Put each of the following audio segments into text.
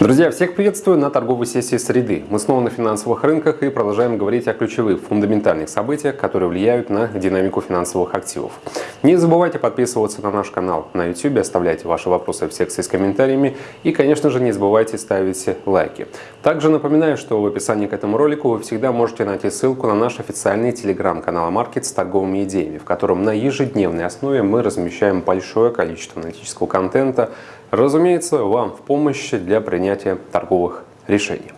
Друзья, всех приветствую на торговой сессии среды. Мы снова на финансовых рынках и продолжаем говорить о ключевых фундаментальных событиях, которые влияют на динамику финансовых активов. Не забывайте подписываться на наш канал на YouTube, оставляйте ваши вопросы в секции с комментариями и, конечно же, не забывайте ставить лайки. Также напоминаю, что в описании к этому ролику вы всегда можете найти ссылку на наш официальный телеграм-канал Market с торговыми идеями, в котором на ежедневной основе мы размещаем большое количество аналитического контента, разумеется, вам в помощь для принятия торговых решений.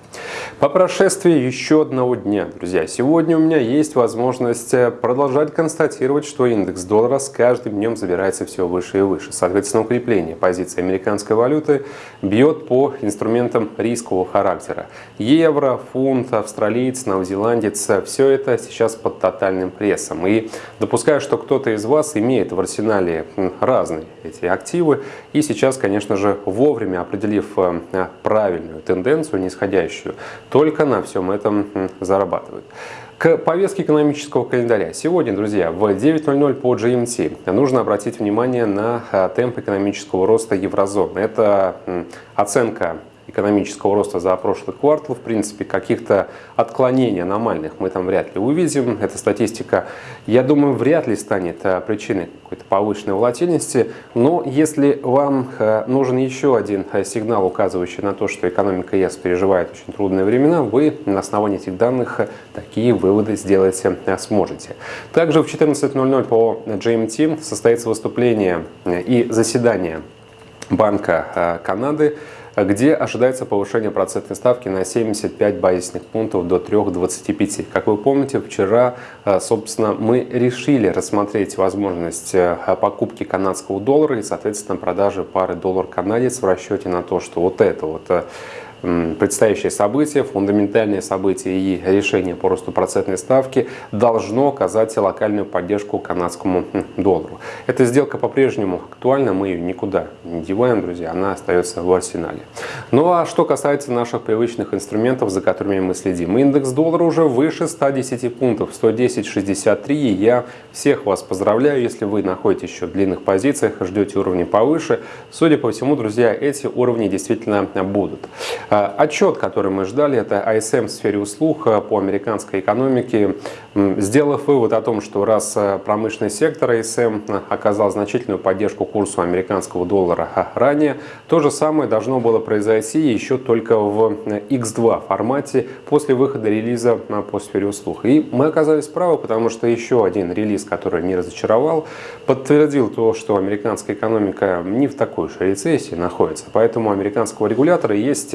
По прошествии еще одного дня, друзья, сегодня у меня есть возможность э, продолжать констатировать, что индекс доллара с каждым днем забирается все выше и выше. Соответственно, укрепление позиции американской валюты бьет по инструментам рискового характера. Евро, фунт, австралиец, новозеландец – все это сейчас под тотальным прессом. И допускаю, что кто-то из вас имеет в арсенале разные эти активы. И сейчас, конечно же, вовремя определив э, правильную тенденцию, нисходящую, только на всем этом зарабатывают. К повестке экономического календаря. Сегодня, друзья, в 9.00 по GMT нужно обратить внимание на а, темп экономического роста еврозоны. Это оценка экономического роста за прошлый квартал. В принципе, каких-то отклонений аномальных мы там вряд ли увидим. Эта статистика, я думаю, вряд ли станет э, причиной какой-то повышенной волатильности. Но если вам э, нужен еще один э, сигнал, указывающий на то, что экономика ЕС переживает очень трудные времена, вы на основании этих данных такие выводы сделать сможете. Также в 14.00 по GMT состоится выступление и заседание Банка Канады где ожидается повышение процентной ставки на 75 базисных пунктов до 3,25. Как вы помните, вчера, э, собственно, мы решили рассмотреть возможность э, покупки канадского доллара и, соответственно, продажи пары доллар-канадец в расчете на то, что вот это вот предстоящее событие, фундаментальные события и решение по росту процентной ставки должно оказать локальную поддержку канадскому доллару. Эта сделка по-прежнему актуальна, мы ее никуда не деваем, друзья, она остается в арсенале. Ну а что касается наших привычных инструментов, за которыми мы следим, индекс доллара уже выше 110 пунктов, 110.63, и я всех вас поздравляю, если вы находитесь еще в длинных позициях, ждете уровни повыше. Судя по всему, друзья, эти уровни действительно будут. А, отчет, который мы ждали, это ISM в сфере услуг а, по американской экономике, сделав вывод о том, что раз а, промышленный сектор ISM оказал значительную поддержку курсу американского доллара ранее, то же самое должно было произойти еще только в X2 формате после выхода релиза по сфере услуг. И мы оказались правы, потому что еще один релиз, который не разочаровал, подтвердил то, что американская экономика не в такой уж рецессии находится. Поэтому у американского регулятора есть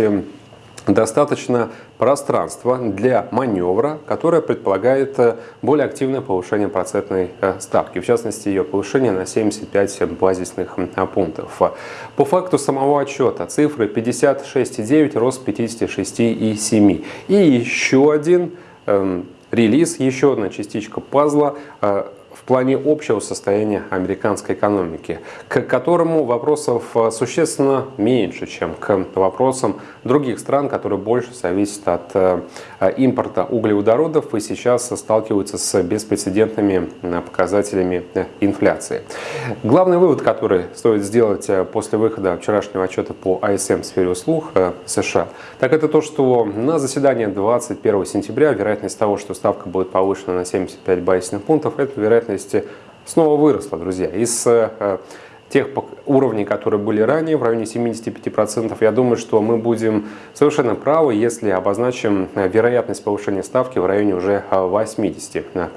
достаточно пространства для маневра, которое предполагает э, более активное повышение процентной э, ставки, в частности ее повышение на 75 базисных пунктов. По факту самого отчета цифры 56,9, рост 56,7. И еще один эм, релиз, еще одна частичка пазла э, плане общего состояния американской экономики, к которому вопросов э, существенно меньше, чем к вопросам других стран, которые больше зависят от э, импорта углеводородов и сейчас сталкиваются с беспрецедентными э, показателями инфляции. Главный вывод, который стоит сделать после выхода вчерашнего отчета по ISM в сфере услуг США, так это то, что на заседании 21 сентября вероятность того, что ставка будет повышена на 75 базисных пунктов, это вероятность вероятности снова выросла, друзья. Из э, тех уровней, которые были ранее, в районе 75%, я думаю, что мы будем совершенно правы, если обозначим э, вероятность повышения ставки в районе уже 80%. Э,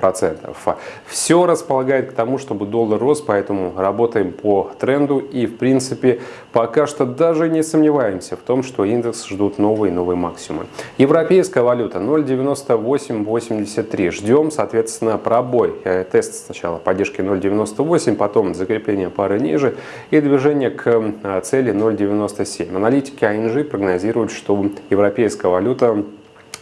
Все располагает к тому, чтобы доллар рос, поэтому работаем по тренду и, в принципе, пока что даже не сомневаемся в том, что индекс ждут новые и новые максимумы. Европейская валюта 0,9883. Ждем, соответственно, пробой. Э, тест сначала поддержки 0,98, потом закрепление пары ниже ниже и движение к а, цели 0,97. Аналитики ING прогнозируют, что европейская валюта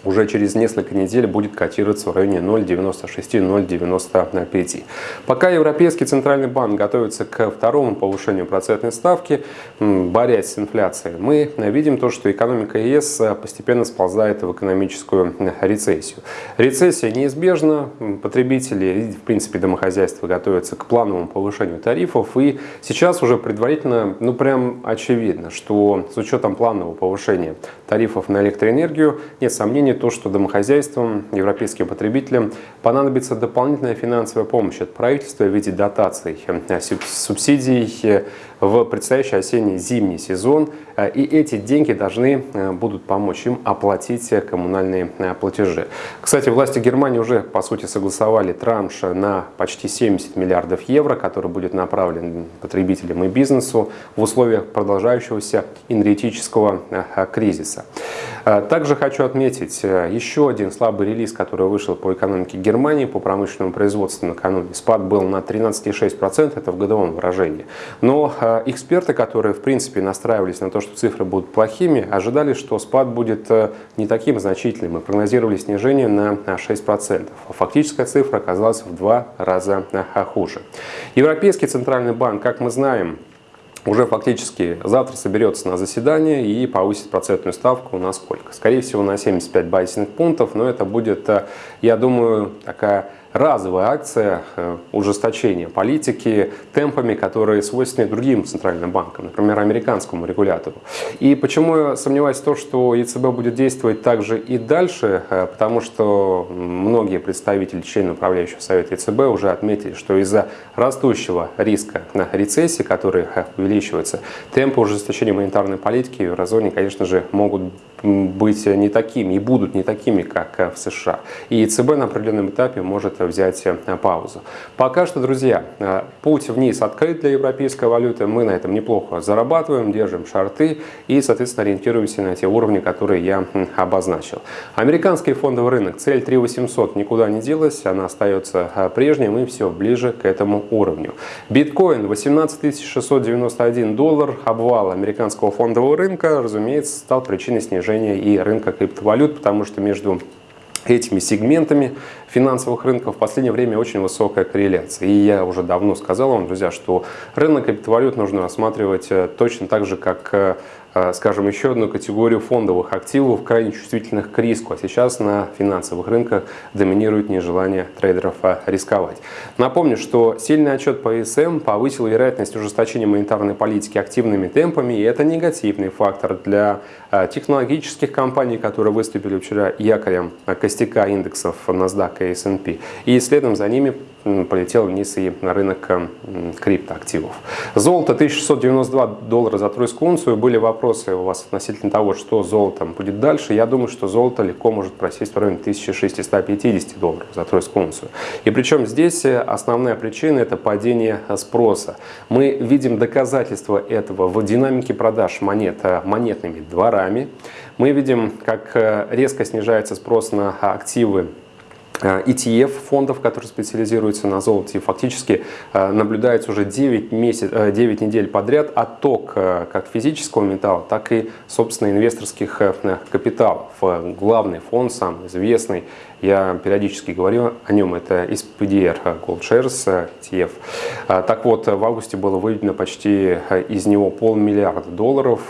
уже через несколько недель будет котироваться в районе 0,96-0,95. Пока Европейский Центральный банк готовится к второму повышению процентной ставки, борясь с инфляцией, мы видим то, что экономика ЕС постепенно сползает в экономическую рецессию. Рецессия неизбежна, потребители в принципе домохозяйства готовятся к плановому повышению тарифов, и сейчас уже предварительно, ну прям очевидно, что с учетом планового повышения тарифов на электроэнергию, нет сомнений, то, что домохозяйствам, европейским потребителям понадобится дополнительная финансовая помощь от правительства в виде дотаций, э, субсидий э, в предстоящий осенний-зимний сезон. Э, и эти деньги должны будут помочь им оплатить коммунальные платежи. Кстати, власти Германии уже, по сути, согласовали транш на почти 70 миллиардов евро, который будет направлен потребителям и бизнесу в условиях продолжающегося энергетического кризиса. Также хочу отметить, еще один слабый релиз, который вышел по экономике Германии, по промышленному производству накануне. Спад был на 13,6%, это в годовом выражении. Но э, эксперты, которые в принципе настраивались на то, что цифры будут плохими, ожидали, что спад будет э, не таким значительным и прогнозировали снижение на 6%. А фактическая цифра оказалась в два раза э, хуже. Европейский центральный банк, как мы знаем, уже фактически завтра соберется на заседание и повысит процентную ставку на сколько? Скорее всего на 75 базисных пунктов, но это будет, э, я думаю, такая разовая акция э, ужесточения политики темпами, которые свойственны другим центральным банкам, например, американскому регулятору. И почему я сомневаюсь в том, что ЕЦБ будет действовать также и дальше, э, потому что многие представители, члены управляющего совета ЕЦБ уже отметили, что из-за растущего риска на рецессии, который э, увеличивается, темпы ужесточения монетарной политики в еврозоне, конечно же, могут быть не такими и будут не такими, как в США. И ЕЦБ на определенном этапе может взять э, паузу. Пока что, друзья, э, путь вниз открыт для европейской валюты. Мы на этом неплохо зарабатываем, держим шарты и, соответственно, ориентируемся на те уровни, которые я обозначил. Американский фондовый рынок, цель 3800 никуда не делась, она остается э, прежней, мы все ближе к этому уровню. Биткоин 18 691 доллар, обвал американского фондового рынка, разумеется, стал причиной снижения и рынка криптовалют, потому что между этими сегментами финансовых рынков в последнее время очень высокая корреляция. И я уже давно сказал вам, друзья, что рынок криптовалют нужно рассматривать э, точно так же, как э, Э, скажем, еще одну категорию фондовых активов, крайне чувствительных к риску. А сейчас на финансовых рынках доминирует нежелание трейдеров рисковать. Напомню, что сильный отчет по ИСМ повысил вероятность ужесточения монетарной политики активными темпами, и это негативный фактор для технологических компаний, которые выступили вчера якорем костяка индексов NASDAQ и S&P. И следом за ними полетел вниз и на рынок криптоактивов. Золото 1692 доллара за тройскую унцию. Были вопросы у вас относительно того, что золотом будет дальше. Я думаю, что золото легко может просесть в районе 1650 долларов за тройскую унцию. И причем здесь э, основная причина – это падение спроса. Мы видим доказательства этого в динамике продаж монет э, монетными дворами. Мы видим, как э, резко снижается спрос на активы ETF фондов, которые специализируются на золоте, фактически э, наблюдается уже 9, месяц, 9 недель подряд отток э, как физического металла, так и, собственно, инвесторских э, капиталов. Главный фонд, самый известный, я периодически говорю о нем, это SPDR Gold Shares ETF. Так вот, в августе было выведено почти из него полмиллиарда долларов.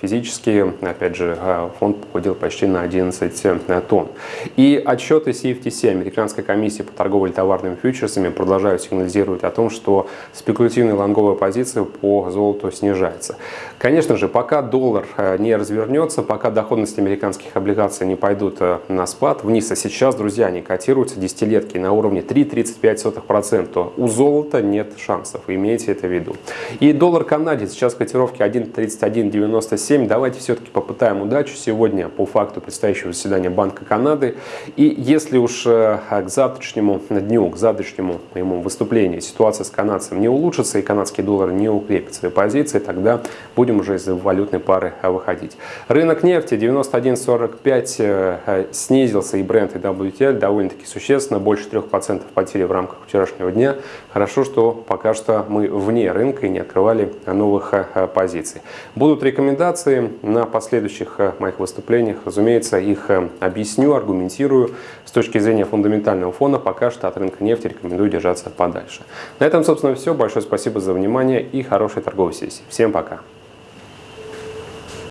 Физически, опять же, фонд похудел почти на 11 тонн. И отчеты CFTC американской комиссии по торговле товарными фьючерсами продолжают сигнализировать о том, что спекулятивная лонговая позиция по золоту снижается. Конечно же, пока доллар не развернется, пока доходности американских облигаций не пойдут на спад вниз, а сейчас, друзья, они котируются десятилетки на уровне 3,35%, у золота нет шансов, имейте это в виду. И доллар канадец сейчас котировки 1,3197. Давайте все-таки попытаем удачу сегодня по факту предстоящего заседания Банка Канады. И если уж э, к завтрашнему дню, к завтрашнему моему выступлению ситуация с канадцем не улучшится и канадский доллар не укрепит свои позиции, тогда будем уже из валютной пары выходить. Рынок нефти 91.45 э, снизился и бренд и WTI довольно-таки существенно, больше 3% потери в рамках вчерашнего дня. Хорошо, что пока что мы вне рынка и не открывали новых позиций. Будут рекомендации на последующих моих выступлениях. Разумеется, их объясню, аргументирую. С точки зрения фундаментального фона пока что от рынка нефти рекомендую держаться подальше. На этом, собственно, все. Большое спасибо за внимание и хорошей торговой сессии. Всем пока!